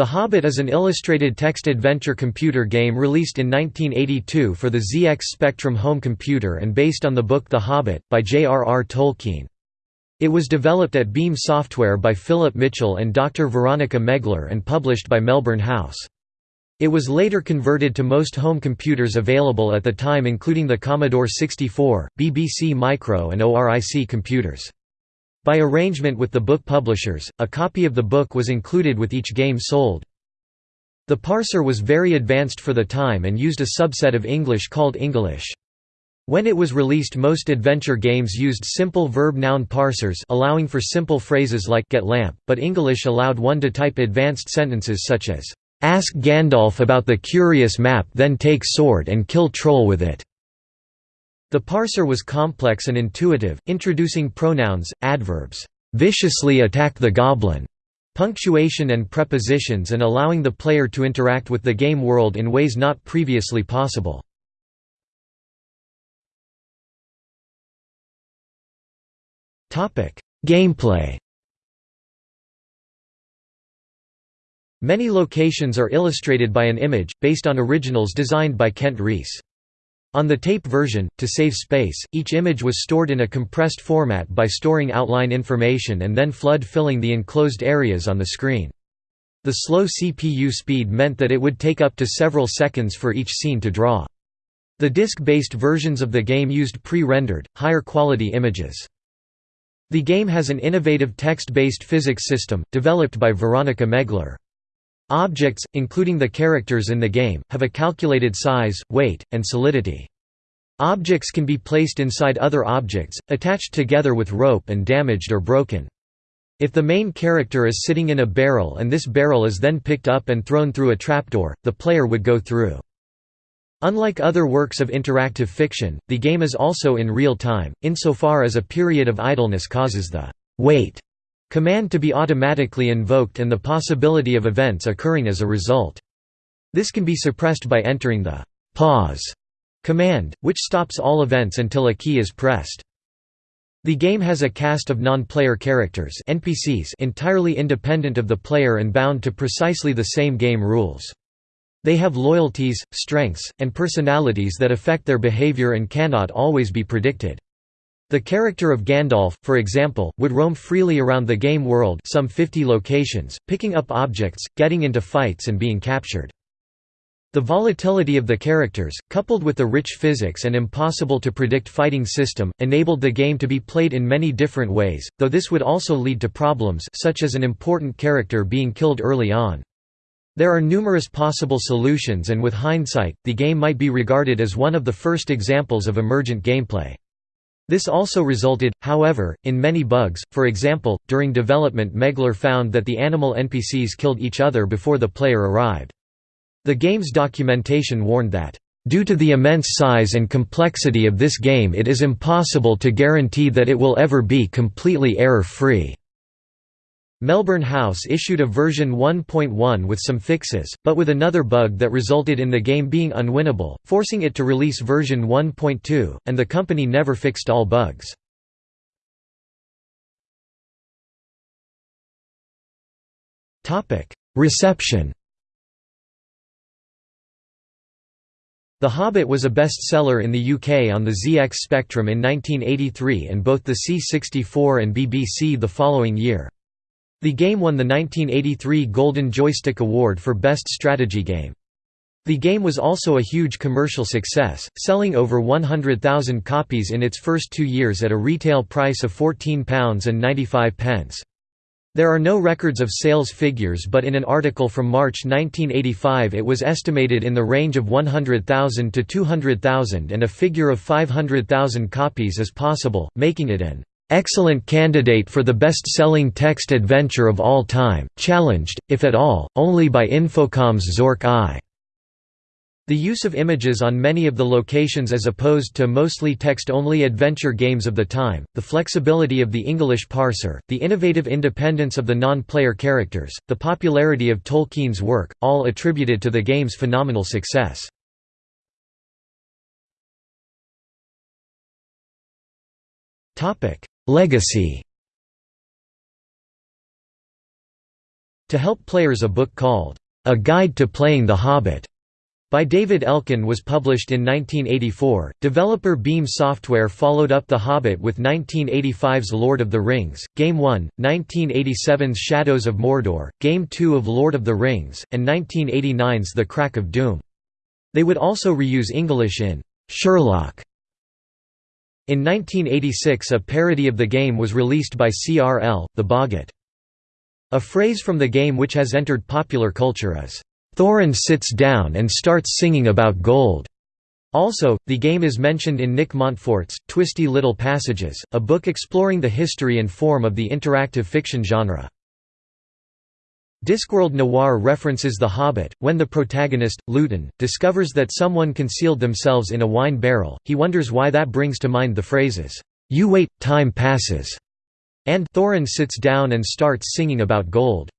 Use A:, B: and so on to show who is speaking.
A: The Hobbit is an illustrated text adventure computer game released in 1982 for the ZX Spectrum home computer and based on the book The Hobbit, by J.R.R. Tolkien. It was developed at Beam Software by Philip Mitchell and Dr. Veronica Megler and published by Melbourne House. It was later converted to most home computers available at the time including the Commodore 64, BBC Micro and ORIC computers. By arrangement with the book publishers, a copy of the book was included with each game sold. The parser was very advanced for the time and used a subset of English called Inglish. When it was released most adventure games used simple verb-noun parsers allowing for simple phrases like get lamp, but Inglish allowed one to type advanced sentences such as, "'Ask Gandalf about the curious map then take sword and kill troll with it' The parser was complex and intuitive, introducing pronouns, adverbs, viciously attack the goblin, punctuation and prepositions and allowing the player to interact with the game world in ways not previously possible. Gameplay Many locations are illustrated by an image, based on originals designed by Kent Rees. On the tape version, to save space, each image was stored in a compressed format by storing outline information and then flood-filling the enclosed areas on the screen. The slow CPU speed meant that it would take up to several seconds for each scene to draw. The disk-based versions of the game used pre-rendered, higher quality images. The game has an innovative text-based physics system, developed by Veronica Megler. Objects, including the characters in the game, have a calculated size, weight, and solidity. Objects can be placed inside other objects, attached together with rope and damaged or broken. If the main character is sitting in a barrel and this barrel is then picked up and thrown through a trapdoor, the player would go through. Unlike other works of interactive fiction, the game is also in real time, insofar as a period of idleness causes the wait command to be automatically invoked and the possibility of events occurring as a result. This can be suppressed by entering the pause command, which stops all events until a key is pressed. The game has a cast of non-player characters NPCs entirely independent of the player and bound to precisely the same game rules. They have loyalties, strengths, and personalities that affect their behavior and cannot always be predicted. The character of Gandalf, for example, would roam freely around the game world some 50 locations, picking up objects, getting into fights and being captured. The volatility of the characters, coupled with the rich physics and impossible to predict fighting system, enabled the game to be played in many different ways, though this would also lead to problems such as an important character being killed early on. There are numerous possible solutions and with hindsight, the game might be regarded as one of the first examples of emergent gameplay. This also resulted, however, in many bugs, for example, during development Megler found that the animal NPCs killed each other before the player arrived. The game's documentation warned that, "...due to the immense size and complexity of this game it is impossible to guarantee that it will ever be completely error-free." Melbourne House issued a version 1.1 with some fixes, but with another bug that resulted in the game being unwinnable, forcing it to release version 1.2, and the company never fixed all bugs. Reception The Hobbit was a bestseller in the UK on the ZX Spectrum in 1983 and both the C64 and BBC the following year. The game won the 1983 Golden Joystick Award for Best Strategy Game. The game was also a huge commercial success, selling over 100,000 copies in its first two years at a retail price of £14.95. There are no records of sales figures but in an article from March 1985 it was estimated in the range of 100,000 to 200,000 and a figure of 500,000 copies is possible, making it an excellent candidate for the best-selling text adventure of all time, challenged, if at all, only by Infocom's Zork I. The use of images on many of the locations as opposed to mostly text-only adventure games of the time, the flexibility of the Inglish parser, the innovative independence of the non-player characters, the popularity of Tolkien's work, all attributed to the game's phenomenal success. Legacy To help players a book called, A Guide to Playing the Hobbit by David Elkin was published in 1984. Developer Beam Software followed up The Hobbit with 1985's Lord of the Rings, Game 1, 1987's Shadows of Mordor, Game 2 of Lord of the Rings, and 1989's The Crack of Doom. They would also reuse Inglish in Sherlock. In 1986 a parody of the game was released by CRL, The Boggit. A phrase from the game which has entered popular culture is, Thorin sits down and starts singing about gold. Also, the game is mentioned in Nick Montfort's Twisty Little Passages, a book exploring the history and form of the interactive fiction genre. Discworld Noir references The Hobbit. When the protagonist, Lewton, discovers that someone concealed themselves in a wine barrel, he wonders why that brings to mind the phrases, You wait, time passes, and Thorin sits down and starts singing about gold.